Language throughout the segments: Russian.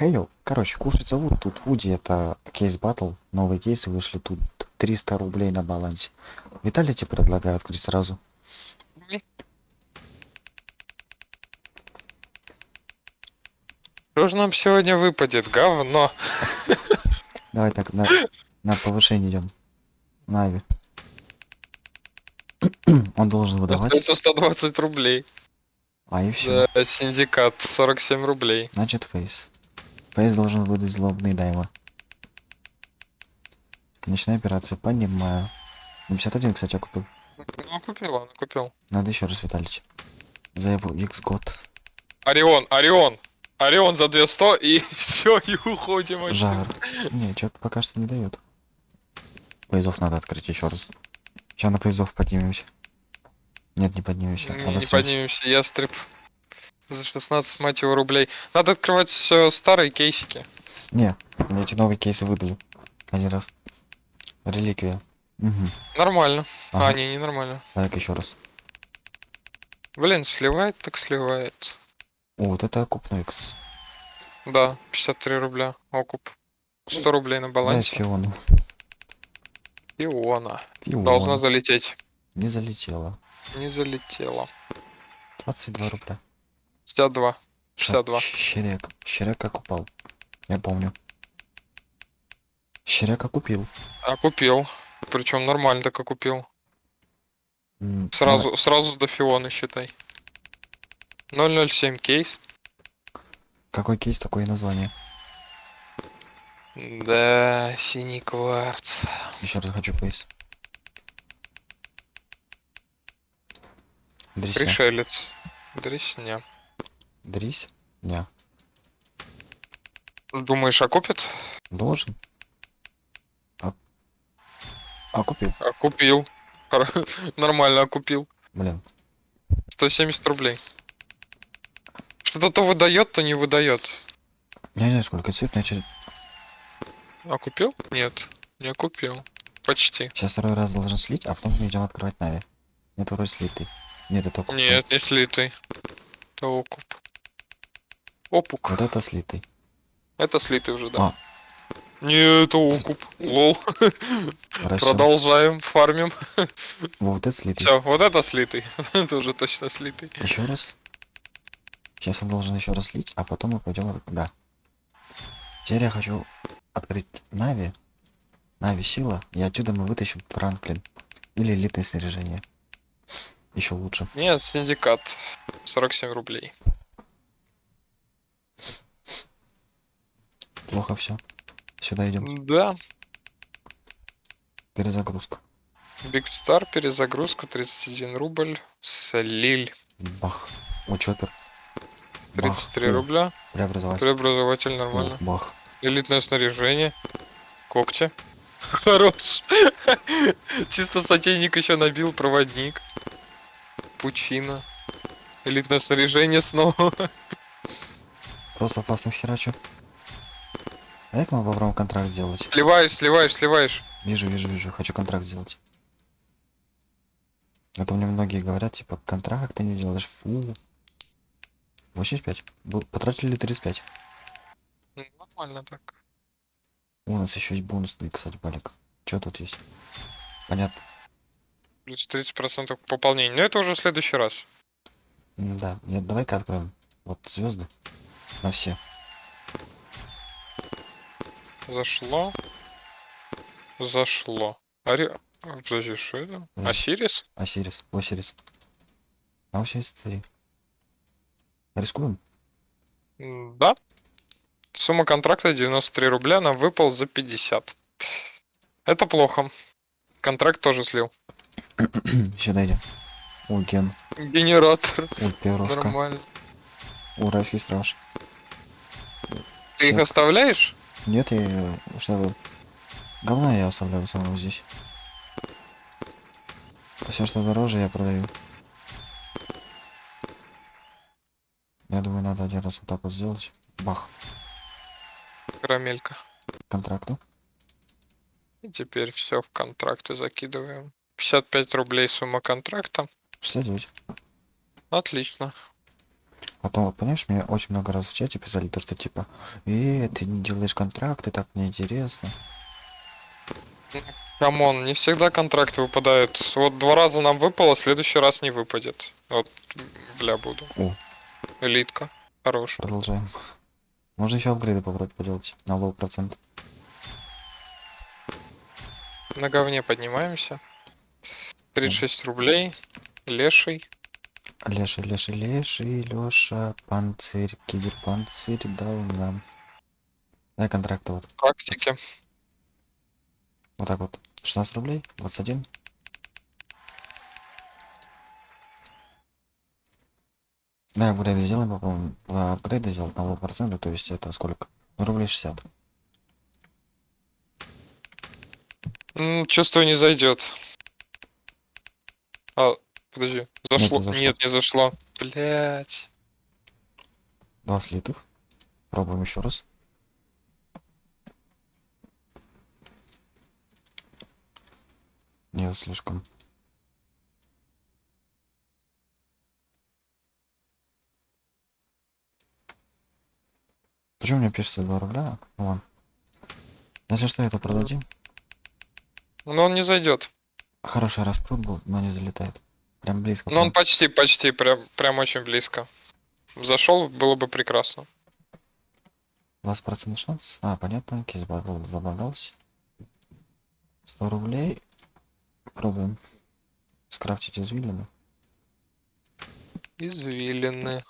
Хейл, короче, кушать зовут. Тут Уди, это кейс батл. Новые кейсы вышли. Тут 300 рублей на балансе. Виталий тебе предлагаю открыть сразу. Что же нам сегодня выпадет? Говно. Давай так, на, на повышение идем. Нави. Он должен выдавать. Остается 120 рублей. А и все. Да, синдикат 47 рублей. Значит, фейс. Фейс должен выдать злобный дайва. Ночная операция, понимаю. На 51, кстати, я купил. Ну, купил, он купил. Надо еще раз, Виталич. За его X год. Орион, Орион. Орион за 200 и все, и уходим. отсюда. Жар. Не, что-то пока что не дает. Поездов надо открыть еще раз. Сейчас на поездов поднимемся. Нет, не поднимемся. Не, не поднимемся, ястреб. За 16, мать его, рублей. Надо открывать все старые кейсики. Не, мне эти новые кейсы выдали. Один раз. Реликвия. Угу. Нормально. Ага. А, не, не нормально. Так, еще раз. Блин, сливает, так сливает. О, вот это окупной X. Да, 53 рубля. Окуп. 100 рублей на балансе. Фиону. Иона. Фиона. Должна залететь. Не залетела. Не залетела. 22 рубля. 62. Ща- 62. щ- Щерек. Щерек окупал. Я помню. Щерек окупил. А купил. Причем нормально так купил. Сразу, сразу до Фионы считай. 007 кейс. а, Какой кейс, такое и название. Да, синий кварц. Еще раз хочу фейс. Дрися. Пришелец. Дресня. Дрись? Не. Думаешь, окупит? Должен. А... Окупил. Купил. Хор- Нормально окупил. Блин. 170 рублей. Что-то то выдает, то не выдает. Я не знаю, сколько цвет начали. А купил? Нет, не купил. Почти. Сейчас второй раз должен слить, а потом мы идем открывать Нави. Нет, вроде слитый. Нет, это окуп. Нет, не слитый. Это окуп. Опук. Вот это слитый. Это слитый уже, да. А. Не, это окуп. Лол. Хорошо. Продолжаем, фармим. Вот это слитый. Все, вот это слитый. Это уже точно слитый. Еще раз. Сейчас он должен еще раз слить, а потом мы пойдем. Да. Теперь я хочу открыть Нави. Нави сила. И отсюда мы вытащим Франклин. Или элитное снаряжение. Еще лучше. Нет, синдикат. 47 рублей. Плохо все. Сюда идем. Да. Перезагрузка. Биг Стар, перезагрузка, 31 рубль. Слиль, Бах. Бах. 33 О, рубля. Преобразователь. Преобразователь нормально. Бах. Элитное снаряжение. Когти. Хорош. Чисто сотейник еще набил, проводник. Пучина. Элитное снаряжение снова. Просто фастом херачу. А как мы попробуем контракт сделать? Сливаешь, сливаешь, сливаешь. Вижу, вижу, вижу. Хочу контракт сделать. Это мне многие говорят, типа, контракт ты не делаешь. Фу. 85. Бу- Потратили 35. Ну, Нормально так. У нас еще есть бонусный, кстати, балик. Что тут есть? Понятно. Плюс 30% к пополнению. Но это уже в следующий раз. Да, давай-ка откроем. Вот звезды. На все. Зашло. Зашло. Ари... Подожди, что это? Осирис? Осирис, Осирис. А Осирис 3. Рискуем? Да. Сумма контракта 93 рубля, нам выпал за 50. Это плохо. Контракт тоже слил. Сюда идем. О, Ген. Генератор. О, Перовка. Нормально. О, Райский страж. Ты их Всё. оставляешь? Нет, я что говна я оставляю в основном здесь. Все, что дороже, я продаю. Я думаю, надо один раз вот так вот сделать. Бах. Карамелька. Контракты. И теперь все в контракты закидываем. 55 рублей сумма контракта. 69. Отлично. Потом, вот, понимаешь, мне очень много раз в чате писали то, что типа, э, ты не делаешь контракты, так неинтересно. Come on, не всегда контракты выпадают. Вот два раза нам выпало, следующий раз не выпадет. Вот, бля, буду. О. Элитка. Хорош. Продолжаем. Можно еще апгрейды попробовать поделать на low процент. На говне поднимаемся. 36 рублей. Леший. Леший, леший, леший, Леша, панцирь, киберпанцирь дал нам. Дай контракты вот. Практики. Вот так вот. 16 рублей, 21. Да, апгрейды сделаем, попробуем. А, Апгрейды сделать на процента, то есть это сколько? Ну, рублей 60. М, Чувствую, не зайдет. А, подожди. Зашло. не зашло. Нет, не зашло. Блять. Два слитых. Пробуем еще раз. Нет, слишком. Почему мне пишется 2 рубля? Ну ладно. Если что, это продадим. Но он не зайдет. Хороший раскрут был, но не залетает. Прям близко. Но он почти, почти, прям, прям очень близко. Зашел, было бы прекрасно. 20% шанс. А, понятно, кейс багал, забагался. 100 рублей. Пробуем скрафтить извилины. Извилины.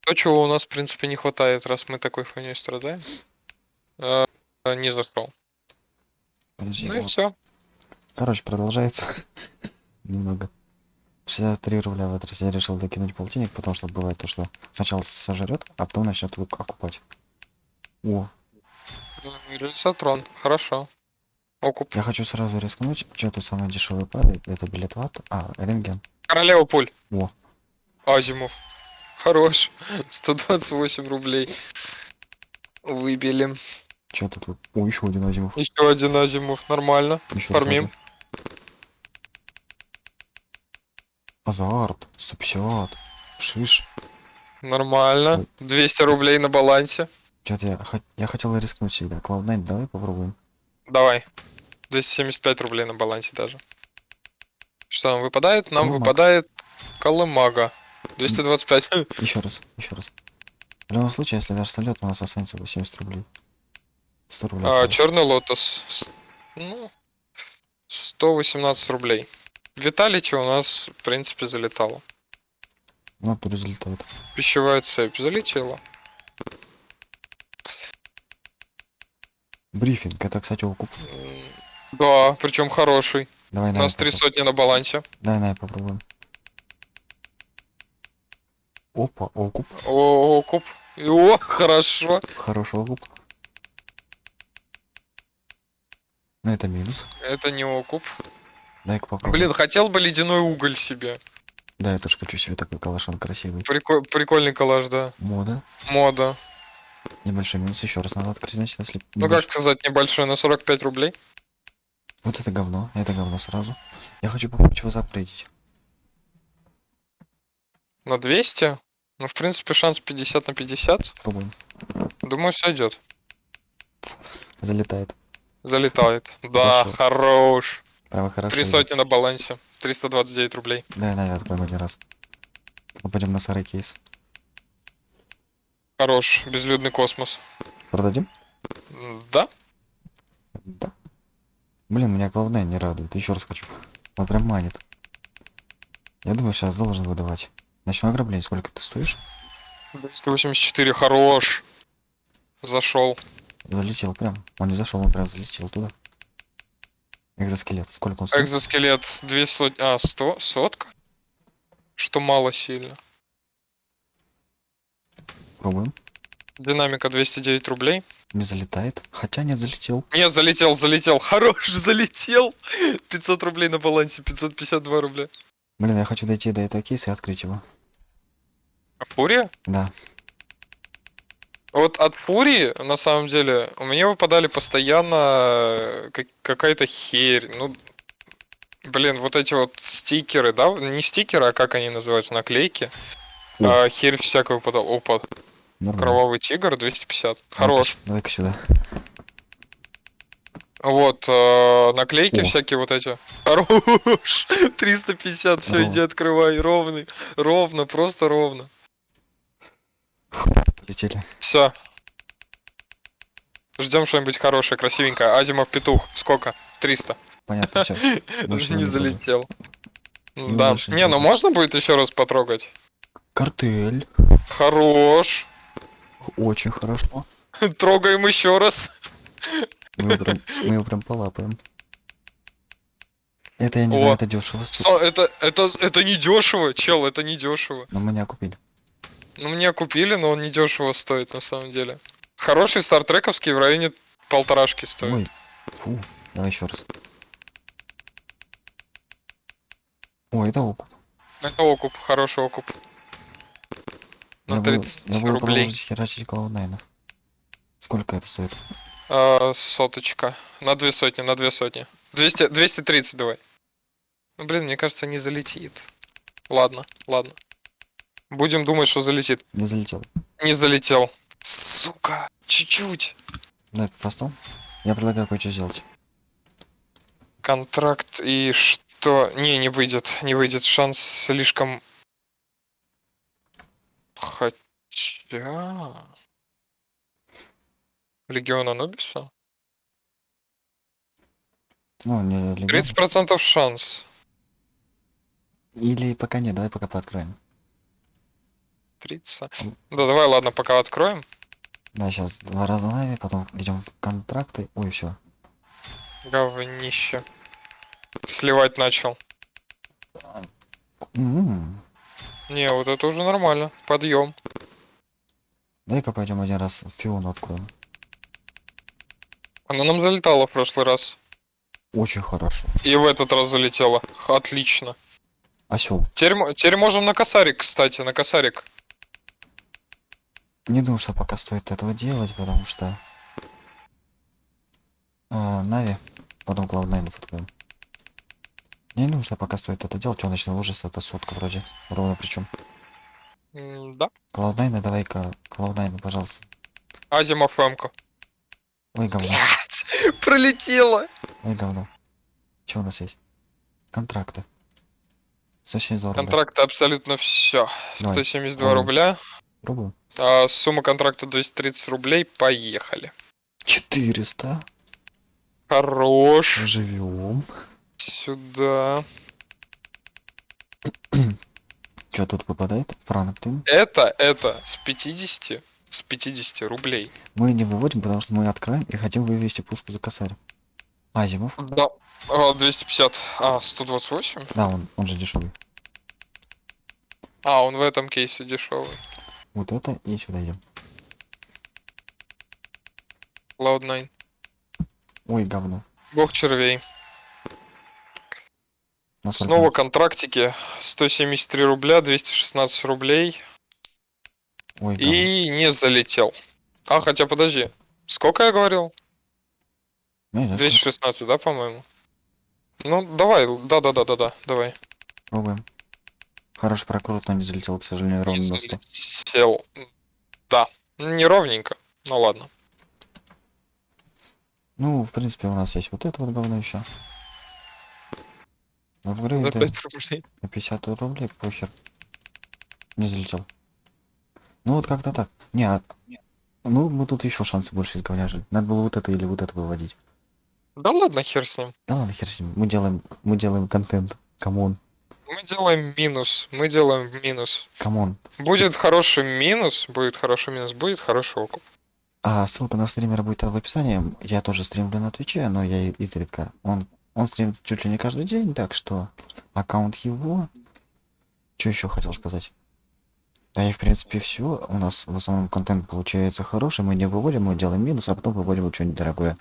То, чего у нас, в принципе, не хватает, раз мы такой хуйней страдаем. А, не зашел. Подожди, Ну и вот. все. Короче, продолжается. Немного. 63 рубля в этот раз я решил докинуть полтинник, потому что бывает то, что сначала сожрет, а потом начнет окупать. О, Рельсотрон. Хорошо. Окуп. я хочу сразу рискнуть. Что тут самый дешевый падает? Это билет в ад. А, рентген. Королева пуль. О, Азимов. Хорош. 128 рублей. Выбили. что тут? О, еще один Азимов. Еще один Азимов. Нормально. Еще Фармим. сразу. Азарт. 150. Шиш. Нормально. Ой. 200 рублей на балансе. Что-то я, я хотел рискнуть всегда. Cloud9, давай попробуем. Давай. 275 рублей на балансе даже. Что нам выпадает? Нам Колымага. выпадает Колымага. 225. Еще раз, еще раз. В любом случае, если даже сольет, у нас останется 80 рублей. 100 рублей. А, черный лотос. Ну, 118 рублей. Виталити у нас, в принципе, залетало. Ну, тут залетает. Пищевая цепь залетела. Брифинг, это, кстати, окуп. Да, причем хороший. Давай, У на нас три сотни на балансе. Дай, на, попробуем. Опа, окуп. О, окуп. О, хорошо. Хороший окуп. Ну, это минус. Это не окуп. Дай-ка попробуем. Блин, хотел бы ледяной уголь себе. Да, я тоже хочу себе такой калашон красивый. Прикол- прикольный коллаж, да. Мода. Мода. Небольшой минус, еще раз надо значит, если... Ну небольш- как сказать, небольшой, на 45 рублей. Вот это говно, это говно сразу. Я хочу попробовать его запрыгить. На 200. Ну, в принципе, шанс 50 на 50. Пробуем. Думаю, сойдет. Залетает. Залетает. Да, хорош. Прямо хорошо. Три сотни на балансе. 329 рублей. Дай, дай, откроем один раз. Мы пойдем на старый кейс. Хорош. Безлюдный космос. Продадим? Да? Да. Блин, меня главное не радует. Еще раз хочу. Он прям манит. Я думаю, сейчас должен выдавать. Ночное ограбление, сколько ты стоишь? 284, хорош. Зашел. Залетел прям. Он не зашел, он прям залетел туда. Экзоскелет. Сколько он стоит? Экзоскелет 2 сотни. А, 100? Сотка? Что мало сильно. Пробуем. Динамика 209 рублей. Не залетает. Хотя нет, залетел. Нет, залетел, залетел. Хорош, залетел. 500 рублей на балансе, 552 рубля. Блин, я хочу дойти до этого кейса и открыть его. А Фурия? Да. Вот от Фурии, на самом деле, у меня выпадали постоянно э, как- какая-то херь. Ну, блин, вот эти вот стикеры, да? Не стикеры, а как они называются, наклейки. А, херь всякую подал. Опа, Нормально. кровавый тигр 250. Давай-ка Хорош. Давай-ка сюда. Вот, э, наклейки О. всякие вот эти. Хорош. 350, все, иди открывай. Ровный. Ровно, просто ровно. Полетели. Все. Ждем что-нибудь хорошее, красивенькое. Азимов петух. Сколько? 300. Понятно. Больше не не залетел. Не Да. не Не, ну можно будет еще раз потрогать? Картель. Хорош. Очень хорошо. Трогаем еще раз. Мы его прям, мы его прям полапаем. Это я не О. знаю, это дешево. Со- это, это, это не дешево, чел, это не дешево. Но меня купили. Ну, мне купили, но он не дешево стоит на самом деле. Хороший стартрековский в районе полторашки стоит. Ой. Фу. Давай еще раз. Ой, это окуп. Это окуп, хороший окуп. Я На буду- 30 я буду рублей. продолжить херачить Cloud9. Сколько это стоит? А, соточка. На две сотни, на две сотни. 200, 230 давай. Ну, блин, мне кажется, не залетит. Ладно, ладно. Будем думать, что залетит. Не залетел. Не залетел. Сука, чуть-чуть. Давай по фасту. Я предлагаю кое-что сделать. Контракт и что? Не, не выйдет. Не выйдет. Шанс слишком... Хотя... Легион Анубиса? Ну, не легион. 30% шанс. Или пока нет, давай пока пооткроем. 30. Да, давай, ладно, пока откроем. Да, сейчас два раза нави, потом идем в контракты. Ой, все. Говнище. Сливать начал. Не, вот это уже нормально. Подъем. Дай-ка пойдем один раз в Фиону откроем. Она нам залетала в прошлый раз. Очень хорошо. И в этот раз залетела. Отлично. Осел. Теперь, теперь можем на косарик, кстати, на косарик. Не думаю, что пока стоит этого делать, потому что... А, Нави, потом Cloud9 откроем. Не думаю, что пока стоит это делать. Он ночной ужас, это сотка вроде. Ровно причем. М, Да. Cloud9, давай-ка, Cloud9, пожалуйста. Азимов Эмко. Ой, говно. Блять, пролетела. Ой, говно. Что у нас есть? Контракты. 172 рубля. Контракт абсолютно все. Давай. 172 Ладно. рубля. Пробую. А сумма контракта 230 рублей. Поехали. 400. Хорош. Живем. Сюда. Что тут выпадает? Франклин. Это, это с 50, с 50 рублей. Мы не выводим, потому что мы откроем и хотим вывести пушку за косарь. Азимов. Да. А, 250. А, 128? Да, он, он же дешевый. А, он в этом кейсе дешевый. Вот это и сюда идем. Cloud9. Ой, говно. Бог червей. Насколько? Снова контрактики. 173 рубля, 216 рублей. Ой, говно. И не залетел. А, хотя подожди. Сколько я говорил? Не, не, 216, да, по-моему? Ну, давай, да-да-да-да-да, давай. Пробуем. Хороший прокрут, но не залетел, к сожалению, ровно на 100. Залетел. Да, неровненько. Ну ладно. Ну, в принципе, у нас есть вот это вот говно еще. За Апгрейды 5 рублей. на 50 рублей, похер. Не залетел. Ну вот как-то так. Не, а- ну мы тут еще шансы больше изговняжили. Надо было вот это или вот это выводить. Да ладно, хер с ним. Да ладно, хер с ним. Мы делаем, мы делаем контент. Come on, Мы делаем минус. Мы делаем минус. come on. Будет хороший минус, будет хороший минус, будет хороший окуп. А ссылка на стримера будет в описании. Я тоже стримлю на Твиче, но я изредка. Он, он стримит чуть ли не каждый день, так что аккаунт его. Что еще хотел сказать? Да и в принципе все. У нас в основном контент получается хороший. Мы не выводим, мы делаем минус, а потом выводим что-нибудь дорогое.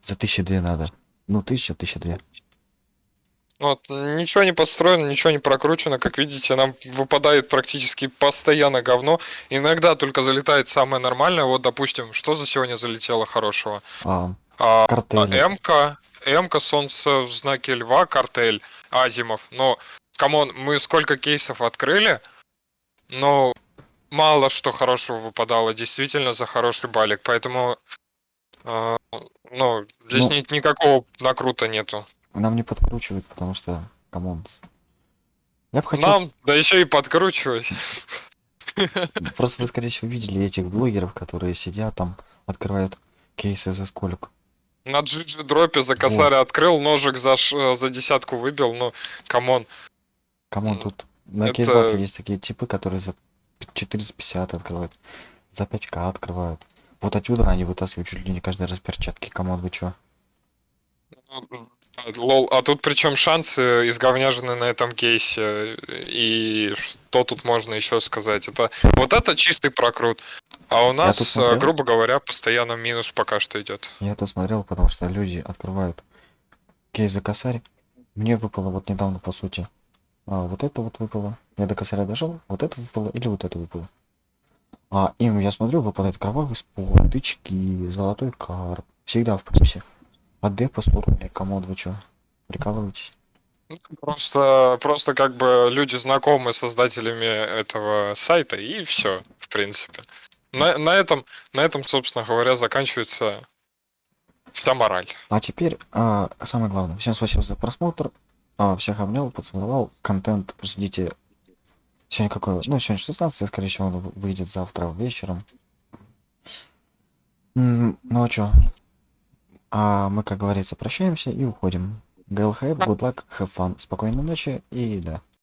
За тысячи две надо. Ну, тысяча, тысяча две. Вот, ничего не подстроено, ничего не прокручено. Как видите, нам выпадает практически постоянно говно. Иногда только залетает самое нормальное. Вот, допустим, что за сегодня залетело хорошего? А, А, а, МК, МК, Солнце в знаке Льва, Картель, Азимов. Но, come on, мы сколько кейсов открыли, но мало что хорошего выпадало, действительно за хороший балик, поэтому э, ну, здесь Ну. ни- никакого накрута нету. Нам не подкручивают, потому что, come on. Я бы хотел, Нам, да еще и подкручивать. просто вы, скорее всего, видели этих блогеров, которые сидят там, открывают кейсы за сколько. На GGDrop е за косаря открыл, ножик за, ш- за десятку выбил, ну, come on. Come on, Ну, тут на это- CaseBattle е есть такие типы, которые за 450 открывают, за 5к открывают. Вот отсюда они вытаскивают чуть ли не каждый раз перчатки. Come on, вы чё? Ну, Лол, а тут причем шансы изговняжены на этом кейсе. И что тут можно еще сказать? Это вот это чистый прокрут. А у нас, э, грубо говоря, постоянно минус пока что идет. Я тут смотрел, потому что люди открывают кейс за косарь. Мне выпало вот недавно, по сути. А, вот это вот выпало. Я до косаря дошел, вот это выпало или вот это выпало. А им, я смотрю, выпадает кровавый спор, тычки, золотой карп. Всегда в плюсе. А Д по 100 рублей, комод, вы чё? Прикалываетесь? Просто, просто как бы люди знакомы с создателями этого сайта, и все, в принципе. На, на этом, на этом, собственно говоря, заканчивается вся мораль. А теперь, а, самое главное. Всем спасибо за просмотр. А, всех обнял, поцеловал. Контент ждите. Сегодня какое? Ну, сегодня 16, скорее всего, он выйдет завтра вечером. Ну а чё? А мы, как говорится, прощаемся и уходим. ГЛХФ, good luck, have fun, спокойной ночи и да.